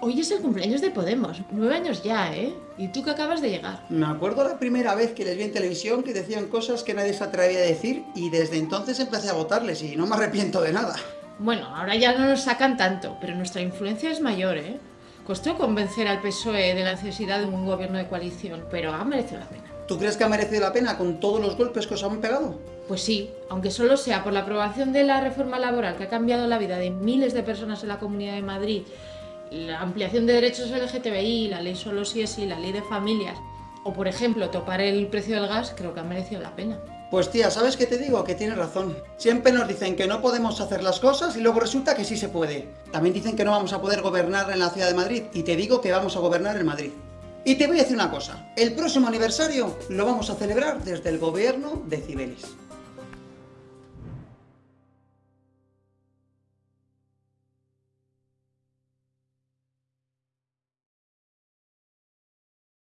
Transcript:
Hoy es el cumpleaños de Podemos, nueve años ya, ¿eh? Y tú que acabas de llegar. Me acuerdo la primera vez que les vi en televisión que decían cosas que nadie se atrevía a decir y desde entonces empecé a votarles y no me arrepiento de nada. Bueno, ahora ya no nos sacan tanto, pero nuestra influencia es mayor, ¿eh? Costó convencer al PSOE de la necesidad de un gobierno de coalición, pero ha merecido la pena. ¿Tú crees que ha merecido la pena con todos los golpes que os han pegado? Pues sí, aunque solo sea por la aprobación de la reforma laboral que ha cambiado la vida de miles de personas en la Comunidad de Madrid la ampliación de derechos LGTBI, la ley solo si es sí, la ley de familias, o por ejemplo topar el precio del gas, creo que ha merecido la pena. Pues tía, ¿sabes qué te digo? Que tienes razón. Siempre nos dicen que no podemos hacer las cosas y luego resulta que sí se puede. También dicen que no vamos a poder gobernar en la ciudad de Madrid y te digo que vamos a gobernar en Madrid. Y te voy a decir una cosa, el próximo aniversario lo vamos a celebrar desde el gobierno de Cibeles.